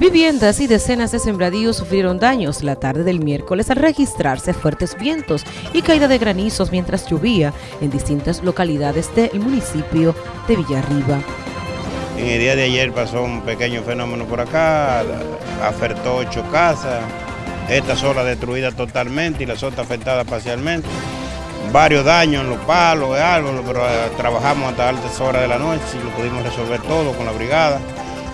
Viviendas y decenas de sembradíos sufrieron daños la tarde del miércoles al registrarse fuertes vientos y caída de granizos mientras llovía en distintas localidades del municipio de Villarriba. En el día de ayer pasó un pequeño fenómeno por acá, afectó ocho casas, esta sola destruida totalmente y las otras afectadas parcialmente. Varios daños en los palos, árboles, pero eh, trabajamos hasta altas horas de la noche y lo pudimos resolver todo con la brigada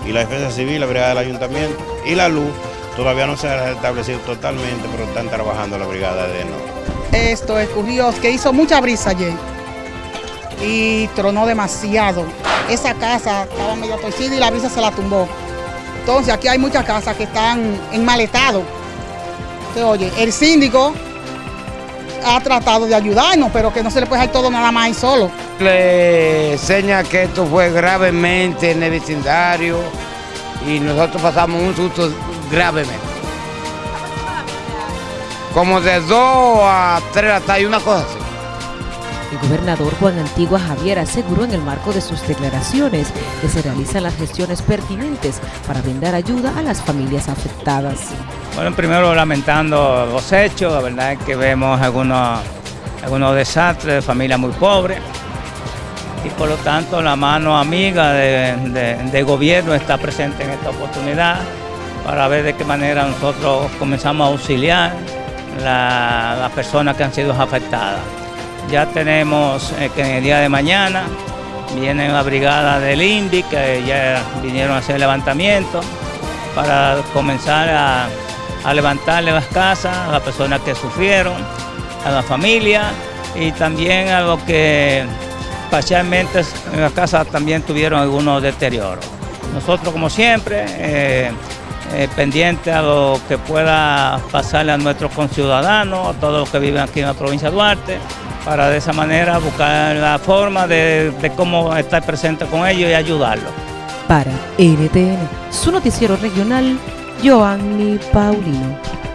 y la defensa civil, la brigada del ayuntamiento y la luz todavía no se ha establecido totalmente, pero están trabajando la brigada de no. Esto ocurrió que hizo mucha brisa ayer y tronó demasiado. Esa casa estaba medio torcida y la brisa se la tumbó. Entonces aquí hay muchas casas que están en mal estado. oye, el síndico ha tratado de ayudarnos, pero que no se le puede dejar todo nada más ahí solo. Le enseña que esto fue gravemente en el vecindario y nosotros pasamos un susto gravemente. Como de dos a tres hasta una cosa así. El gobernador Juan Antigua Javier aseguró en el marco de sus declaraciones que se realizan las gestiones pertinentes para brindar ayuda a las familias afectadas. Bueno, primero lamentando los hechos, la verdad es que vemos algunos, algunos desastres de familias muy pobres y por lo tanto la mano amiga de, gobierno está presente en esta oportunidad para ver de qué manera nosotros comenzamos a auxiliar a las personas que han sido afectadas. Ya tenemos eh, que en el día de mañana viene la brigada del INDI que ya vinieron a hacer levantamiento para comenzar a, levantarle las casas a las personas que sufrieron, a la familia y también a los que parcialmente en las casas también tuvieron algunos deterioros. Nosotros como siempre, eh, eh, a lo que pueda pasarle a nuestros conciudadanos, a todos los que viven aquí en la provincia de Duarte, para de esa manera buscar la forma de, cómo estar presente con ellos y ayudarlos. Para NTN, su noticiero regional, Joanny Paulino.